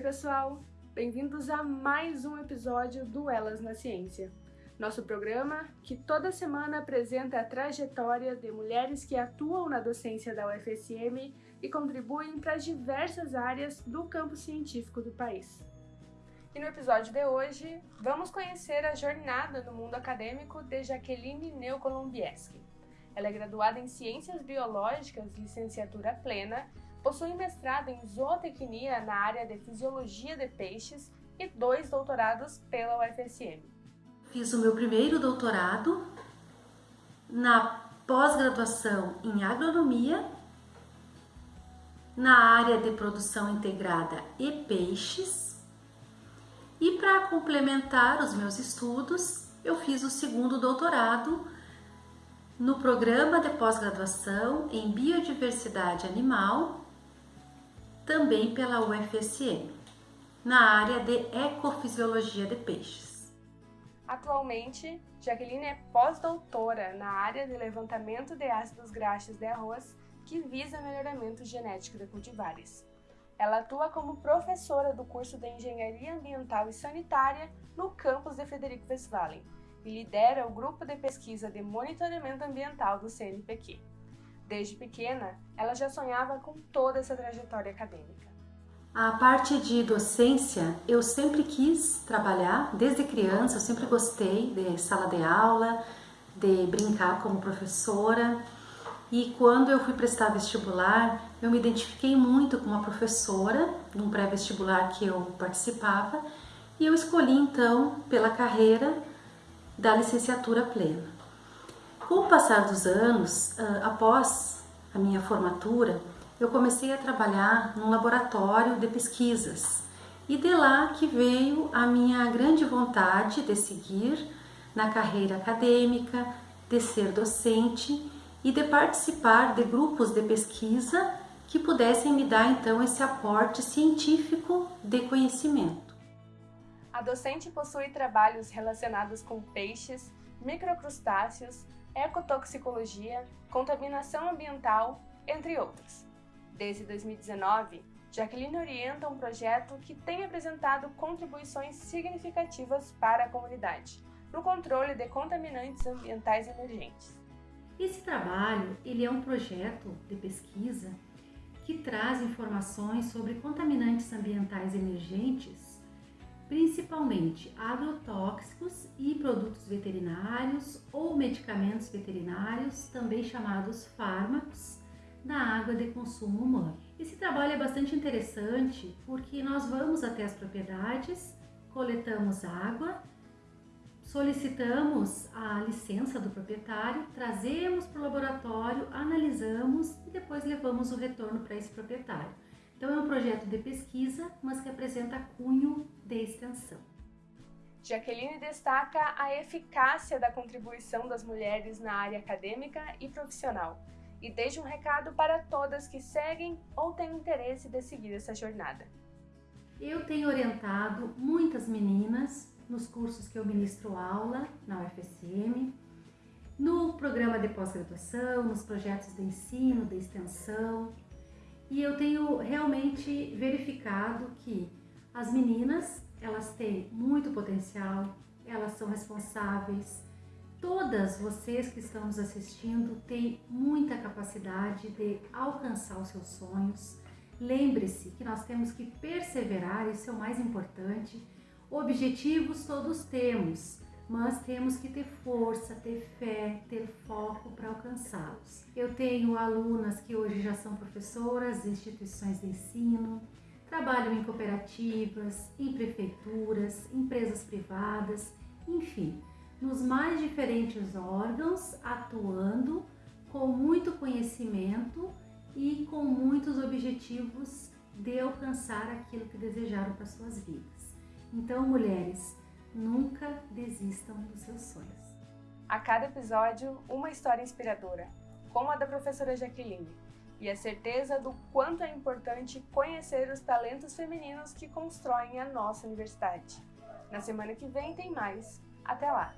pessoal! Bem-vindos a mais um episódio do Elas na Ciência. Nosso programa que toda semana apresenta a trajetória de mulheres que atuam na docência da UFSM e contribuem para diversas áreas do campo científico do país. E no episódio de hoje, vamos conhecer a jornada no mundo acadêmico de Jaqueline Neokolombiewski. Ela é graduada em Ciências Biológicas, licenciatura plena, possui mestrado em zootecnia na área de fisiologia de peixes e dois doutorados pela UFSM. Fiz o meu primeiro doutorado na pós-graduação em agronomia, na área de produção integrada e peixes. E para complementar os meus estudos, eu fiz o segundo doutorado no programa de pós-graduação em biodiversidade animal, também pela UFSM, na área de ecofisiologia de peixes. Atualmente, Jaqueline é pós-doutora na área de levantamento de ácidos graxos de arroz que visa melhoramento genético de cultivares. Ela atua como professora do curso de Engenharia Ambiental e Sanitária no campus de Frederico Westphalen, e lidera o grupo de pesquisa de monitoramento ambiental do CNPq. Desde pequena, ela já sonhava com toda essa trajetória acadêmica. A parte de docência, eu sempre quis trabalhar, desde criança, eu sempre gostei de sala de aula, de brincar como professora. E quando eu fui prestar vestibular, eu me identifiquei muito com uma professora, num pré-vestibular que eu participava, e eu escolhi então, pela carreira, da licenciatura plena. Com o passar dos anos, ah, após a minha formatura, eu comecei a trabalhar num laboratório de pesquisas e de lá que veio a minha grande vontade de seguir na carreira acadêmica, de ser docente e de participar de grupos de pesquisa que pudessem me dar então esse aporte científico de conhecimento. A docente possui trabalhos relacionados com peixes, microcrustáceos, ecotoxicologia, contaminação ambiental, entre outros. Desde 2019, Jaqueline orienta um projeto que tem apresentado contribuições significativas para a comunidade no controle de contaminantes ambientais emergentes. Esse trabalho ele é um projeto de pesquisa que traz informações sobre contaminantes ambientais emergentes principalmente agrotóxicos e produtos veterinários ou medicamentos veterinários, também chamados fármacos, na água de consumo humano. Esse trabalho é bastante interessante porque nós vamos até as propriedades, coletamos água, solicitamos a licença do proprietário, trazemos para o laboratório, analisamos e depois levamos o retorno para esse proprietário. Então é um projeto de pesquisa, mas que apresenta cunho de extensão. Jaqueline destaca a eficácia da contribuição das mulheres na área acadêmica e profissional e deixa um recado para todas que seguem ou têm interesse de seguir essa jornada. Eu tenho orientado muitas meninas nos cursos que eu ministro aula na UFSM, no programa de pós-graduação, nos projetos de ensino, de extensão, e eu tenho realmente verificado que as meninas, elas têm muito potencial, elas são responsáveis. Todas vocês que estão nos assistindo têm muita capacidade de alcançar os seus sonhos. Lembre-se que nós temos que perseverar, isso é o mais importante. Objetivos todos temos, mas temos que ter força, ter fé, ter foco para alcançá-los. Eu tenho alunas que hoje já são professoras de instituições de ensino, trabalham em cooperativas, em prefeituras, empresas privadas, enfim, nos mais diferentes órgãos, atuando com muito conhecimento e com muitos objetivos de alcançar aquilo que desejaram para suas vidas. Então, mulheres, Nunca desistam dos seus sonhos. A cada episódio, uma história inspiradora, como a da professora Jaqueline, e a certeza do quanto é importante conhecer os talentos femininos que constroem a nossa universidade. Na semana que vem tem mais. Até lá!